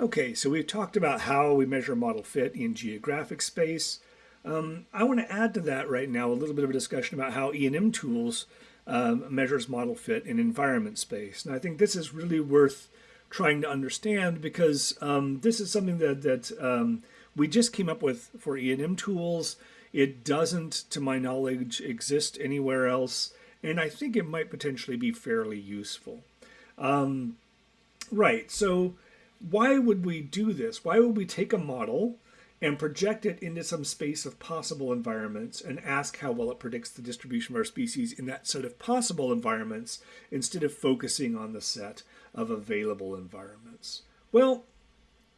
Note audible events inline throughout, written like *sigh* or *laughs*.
Okay, so we've talked about how we measure model fit in geographic space. Um, I want to add to that right now a little bit of a discussion about how ENMTools um, measures model fit in environment space. And I think this is really worth trying to understand because um, this is something that, that um, we just came up with for ENMTools. It doesn't, to my knowledge, exist anywhere else. And I think it might potentially be fairly useful. Um, right, so why would we do this? Why would we take a model and project it into some space of possible environments and ask how well it predicts the distribution of our species in that set of possible environments instead of focusing on the set of available environments? Well,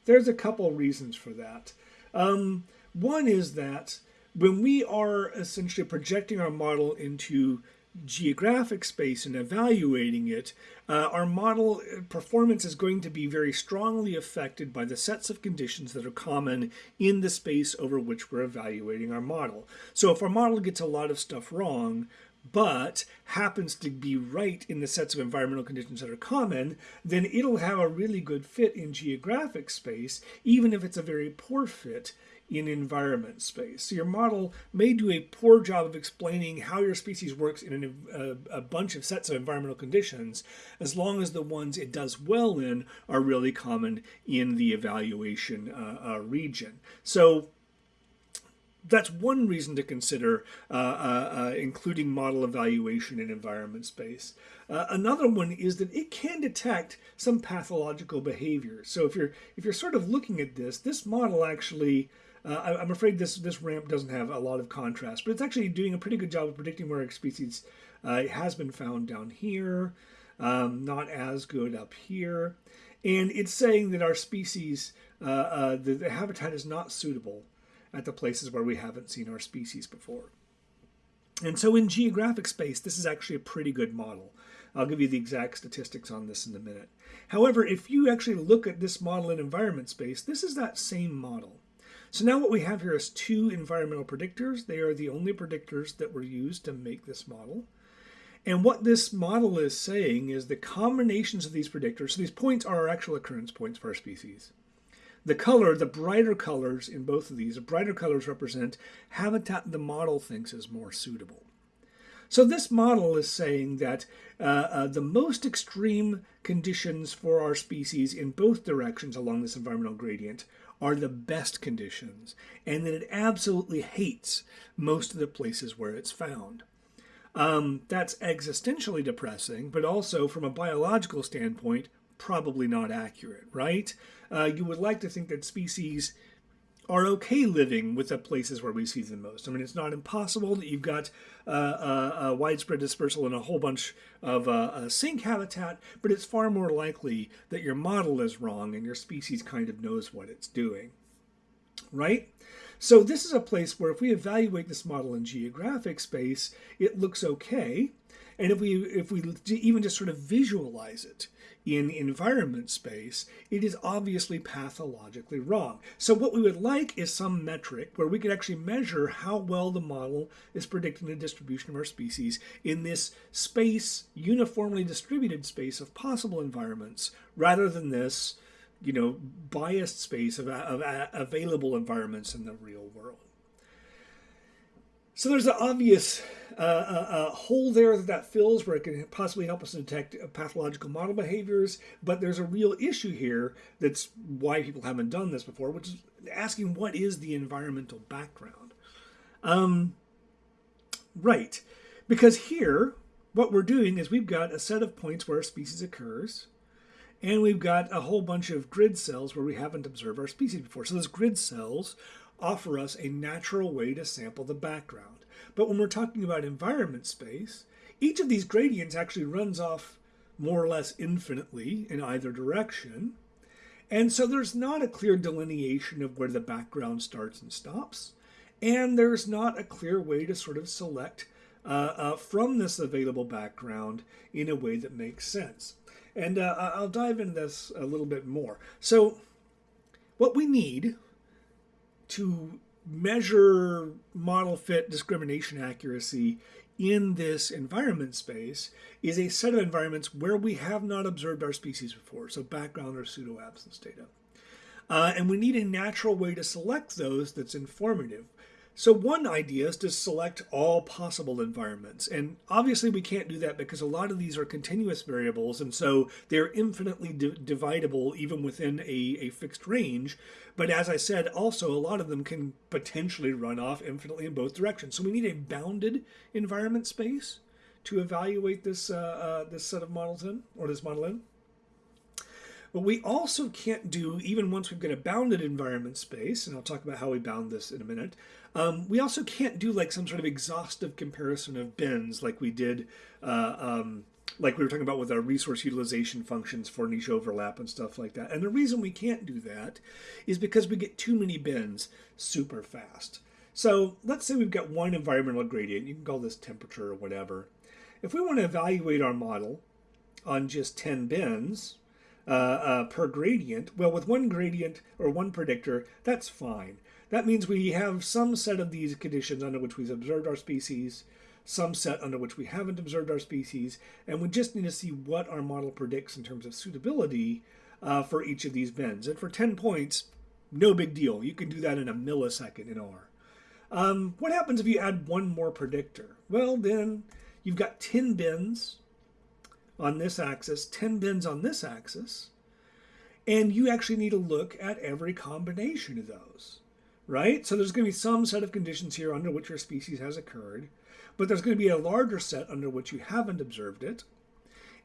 there's a couple reasons for that. Um, one is that when we are essentially projecting our model into geographic space and evaluating it, uh, our model uh, performance is going to be very strongly affected by the sets of conditions that are common in the space over which we're evaluating our model. So if our model gets a lot of stuff wrong, but happens to be right in the sets of environmental conditions that are common, then it'll have a really good fit in geographic space, even if it's a very poor fit in environment space. So your model may do a poor job of explaining how your species works in an, a, a, bunch of sets of environmental conditions, as long as the ones it does well in are really common in the evaluation uh, uh, region. So that's one reason to consider uh, uh, uh, including model evaluation in environment space. Uh, another one is that it can detect some pathological behavior. So if you're if you're sort of looking at this, this model actually uh, I, am afraid this this ramp doesn't have a lot of contrast, but it's actually doing a pretty good job of predicting where a species uh, has been found down here, um, not as good up here. And it's saying that our species, uh, uh, the, the habitat is not suitable at the places where we haven't seen our species before. And so in geographic space, this is actually a pretty good model. I'll give you the exact statistics on this in a minute. However, if you actually look at this model in environment space, this is that same model. So now what we have here is two environmental predictors. They are the only predictors that were used to make this model. And what this model is saying is the combinations of these predictors, so these points are our actual occurrence points for our species. The color, the brighter colors in both of these, the brighter colors represent habitat the model thinks is more suitable. So this model is saying that uh, uh, the most extreme conditions for our species in both directions along this environmental gradient are the best conditions, and that it absolutely hates most of the places where it's found. Um, that's existentially depressing, but also from a biological standpoint, probably not accurate, right? Uh, you would like to think that species are okay living with the places where we see them most. I mean, it's not impossible that you've got uh, uh, a widespread dispersal in a whole bunch of uh, sink habitat, but it's far more likely that your model is wrong and your species kind of knows what it's doing, right? So this is a place where if we evaluate this model in geographic space, it looks okay. And if we if we even just sort of visualize it in environment space, it is obviously pathologically wrong. So what we would like is some metric where we could actually measure how well the model is predicting the distribution of our species in this space, uniformly distributed space of possible environments, rather than this, you know, biased space of, of available environments in the real world. So there's an obvious uh, uh, uh, hole there that that fills where it can possibly help us detect pathological model behaviors, but there's a real issue here that's why people haven't done this before, which is asking what is the environmental background? Um, right, because here what we're doing is we've got a set of points where a species occurs, and we've got a whole bunch of grid cells where we haven't observed our species before. So those grid cells offer us a natural way to sample the background. But when we're talking about environment space, each of these gradients actually runs off more or less infinitely in either direction. And so there's not a clear delineation of where the background starts and stops. And there's not a clear way to sort of select uh, uh, from this available background in a way that makes sense. And uh, I'll dive into this a little bit more. So what we need to measure model fit discrimination accuracy in this environment space is a set of environments where we have not observed our species before, so background or pseudo-absence data. Uh, and we need a natural way to select those that's informative. So one idea is to select all possible environments. And obviously we can't do that because a lot of these are continuous variables and so they're infinitely di dividable even within a, a fixed range. But as I said, also a lot of them can potentially run off infinitely in both directions. So we need a bounded environment space to evaluate this, uh, uh, this set of models in, or this model in. But we also can't do, even once we've got a bounded environment space, and I'll talk about how we bound this in a minute, um, we also can't do like some sort of exhaustive comparison of bins like we did, uh, um, like we were talking about with our resource utilization functions for niche overlap and stuff like that. And the reason we can't do that is because we get too many bins super fast. So let's say we've got one environmental gradient, you can call this temperature or whatever. If we want to evaluate our model on just 10 bins, uh, uh, per gradient, well, with one gradient or one predictor, that's fine. That means we have some set of these conditions under which we've observed our species, some set under which we haven't observed our species, and we just need to see what our model predicts in terms of suitability uh, for each of these bins. And for 10 points, no big deal. You can do that in a millisecond in R. Um, what happens if you add one more predictor? Well, then you've got 10 bins on this axis, 10 bins on this axis, and you actually need to look at every combination of those, right? So there's going to be some set of conditions here under which your species has occurred, but there's going to be a larger set under which you haven't observed it,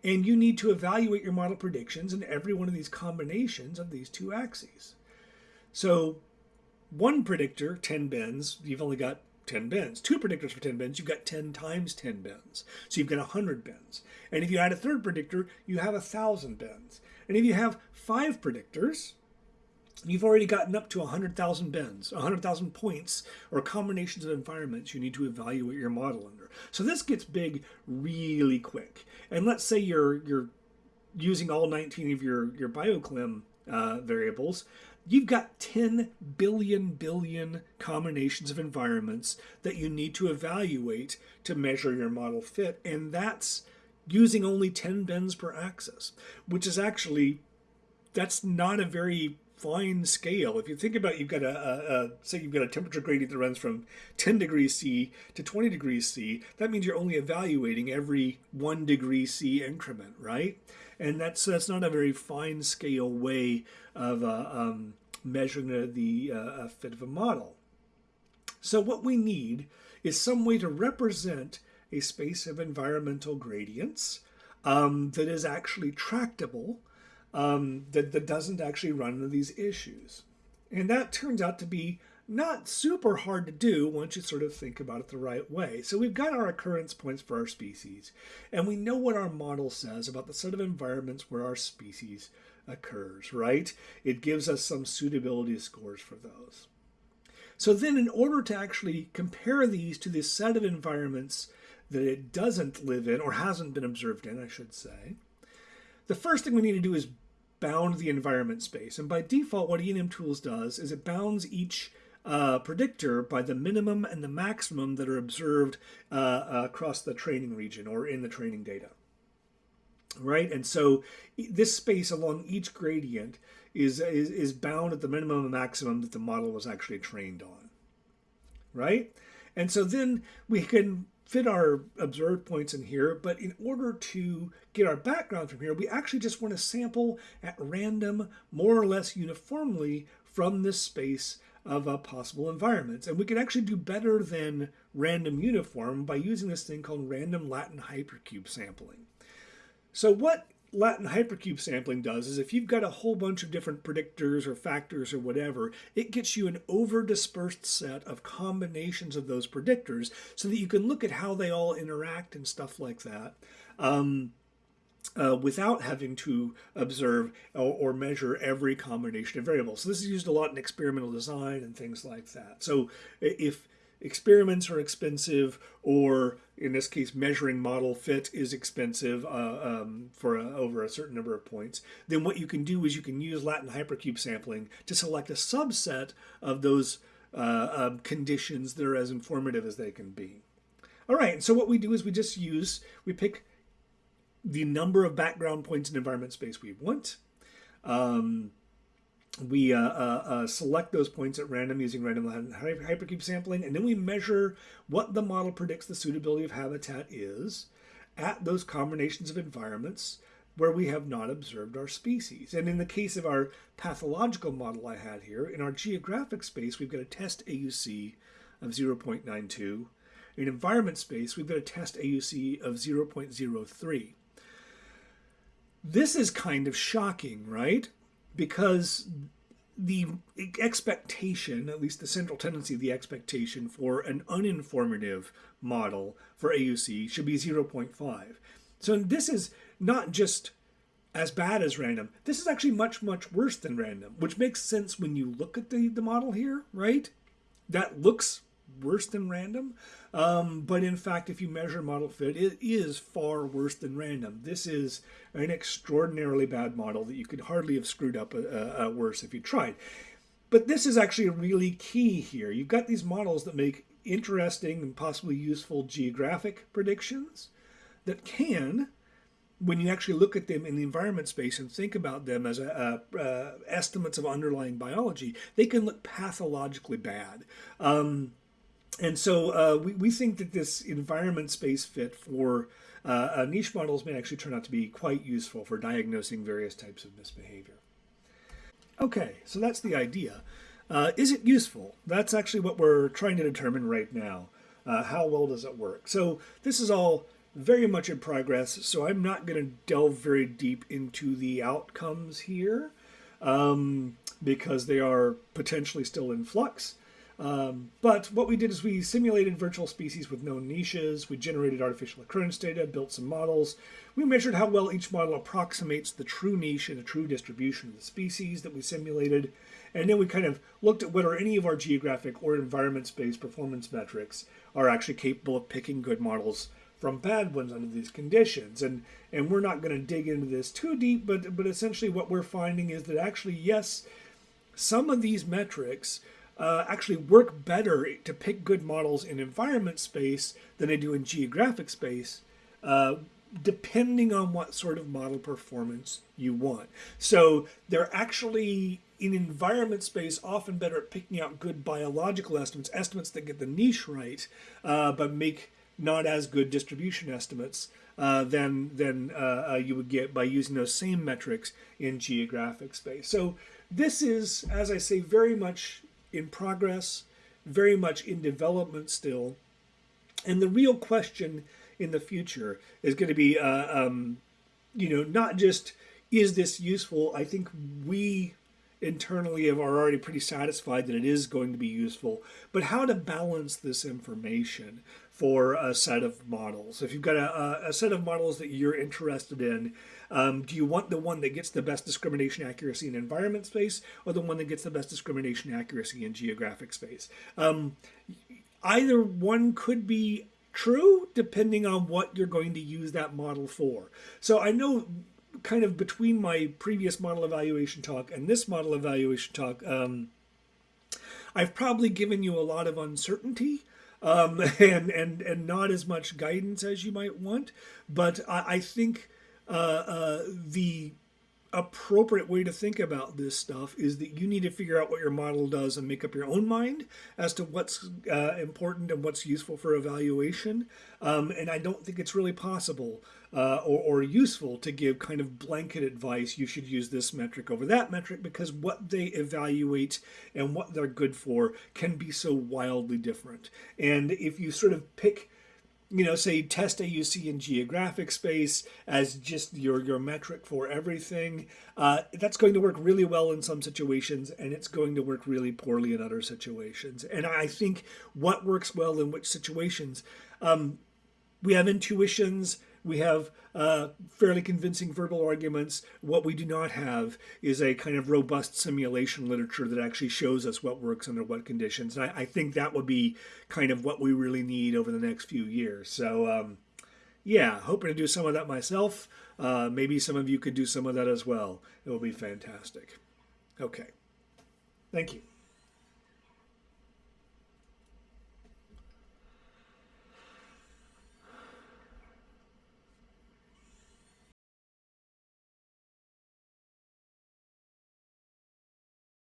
and you need to evaluate your model predictions in every one of these combinations of these two axes. So one predictor, 10 bins, you've only got 10 bins. Two predictors for 10 bins, you've got 10 times 10 bins. So you've got 100 bins. And if you add a third predictor, you have 1,000 bins. And if you have five predictors, you've already gotten up to 100,000 bins, 100,000 points, or combinations of environments you need to evaluate your model under. So this gets big really quick. And let's say you're, you're using all 19 of your, your bioclim uh, variables, you've got 10 billion billion combinations of environments that you need to evaluate to measure your model fit. And that's using only 10 bins per axis, which is actually, that's not a very fine scale. If you think about, it, you've got a, a, a, say you've got a temperature gradient that runs from 10 degrees C to 20 degrees C, that means you're only evaluating every one degree C increment, right? And that's that's not a very fine scale way of uh, um, measuring the, the uh, fit of a model. So what we need is some way to represent a space of environmental gradients um, that is actually tractable, um, that, that doesn't actually run into these issues. And that turns out to be not super hard to do once you sort of think about it the right way. So we've got our occurrence points for our species, and we know what our model says about the set of environments where our species occurs, right? It gives us some suitability scores for those. So then in order to actually compare these to this set of environments that it doesn't live in, or hasn't been observed in, I should say, the first thing we need to do is bound the environment space. And by default, what ENMTools does is it bounds each uh, predictor by the minimum and the maximum that are observed uh, across the training region or in the training data. Right, and so this space along each gradient is, is, is bound at the minimum and maximum that the model was actually trained on. Right, and so then we can fit our observed points in here, but in order to get our background from here, we actually just want to sample at random, more or less uniformly from this space of uh, possible environments. And we can actually do better than random uniform by using this thing called random Latin hypercube sampling. So what Latin hypercube sampling does is if you've got a whole bunch of different predictors or factors or whatever, it gets you an over dispersed set of combinations of those predictors so that you can look at how they all interact and stuff like that. Um, uh, without having to observe or, or, measure every combination of variables. So this is used a lot in experimental design and things like that. So if experiments are expensive or in this case measuring model fit is expensive uh, um, for a, over a certain number of points then what you can do is you can use latin hypercube sampling to select a subset of those uh, um, conditions that are as informative as they can be. All right so what we do is we just use we pick the number of background points in environment space we want um, we uh, uh, uh, select those points at random using random hypercube sampling, and then we measure what the model predicts the suitability of habitat is at those combinations of environments where we have not observed our species. And in the case of our pathological model I had here, in our geographic space, we've got a test AUC of 0.92. In environment space, we've got a test AUC of 0.03. This is kind of shocking, right? Because the expectation, at least the central tendency of the expectation for an uninformative model for AUC should be 0.5. So this is not just as bad as random. This is actually much, much worse than random, which makes sense when you look at the, the model here, right? That looks worse than random. Um, but in fact, if you measure model fit, it is far worse than random. This is an extraordinarily bad model that you could hardly have screwed up uh, uh, worse if you tried. But this is actually really key here. You've got these models that make interesting and possibly useful geographic predictions that can when you actually look at them in the environment space and think about them as a, a, uh, estimates of underlying biology, they can look pathologically bad. Um, and so uh, we, we think that this environment space fit for uh, niche models may actually turn out to be quite useful for diagnosing various types of misbehavior. Okay, so that's the idea. Uh, is it useful? That's actually what we're trying to determine right now. Uh, how well does it work? So this is all very much in progress, so I'm not going to delve very deep into the outcomes here um, because they are potentially still in flux. Um, but what we did is we simulated virtual species with known niches, we generated artificial occurrence data, built some models, we measured how well each model approximates the true niche and the true distribution of the species that we simulated, and then we kind of looked at whether any of our geographic or environment-based performance metrics are actually capable of picking good models from bad ones under these conditions. And and we're not going to dig into this too deep, but but essentially what we're finding is that actually yes, some of these metrics uh, actually work better to pick good models in environment space than they do in geographic space. Uh, depending on what sort of model performance you want. So they're actually in environment space often better at picking out good biological estimates, estimates that get the niche right, uh, but make not as good distribution estimates uh, than, than uh, uh, you would get by using those same metrics in geographic space. So this is, as I say, very much in progress, very much in development still. And the real question in the future is going to be, uh, um, you know, not just is this useful? I think we internally are already pretty satisfied that it is going to be useful, but how to balance this information for a set of models. If you've got a, a set of models that you're interested in, um, do you want the one that gets the best discrimination accuracy in environment space or the one that gets the best discrimination accuracy in geographic space? Um, either one could be true depending on what you're going to use that model for. So I know kind of between my previous model evaluation talk and this model evaluation talk, um, I've probably given you a lot of uncertainty um, *laughs* and, and, and not as much guidance as you might want. But I, I think uh, uh, the appropriate way to think about this stuff is that you need to figure out what your model does and make up your own mind as to what's uh, important and what's useful for evaluation. Um, and I don't think it's really possible uh, or, or, useful to give kind of blanket advice. You should use this metric over that metric because what they evaluate and what they're good for can be so wildly different. And if you sort of pick you know, say test AUC in geographic space as just your, your metric for everything, uh, that's going to work really well in some situations and it's going to work really poorly in other situations. And I think what works well in which situations, um, we have intuitions, we have uh, fairly convincing verbal arguments. What we do not have is a kind of robust simulation literature that actually shows us what works under what conditions. And I, I think that would be kind of what we really need over the next few years. So, um, yeah, hoping to do some of that myself. Uh, maybe some of you could do some of that as well. It will be fantastic. Okay. Thank you.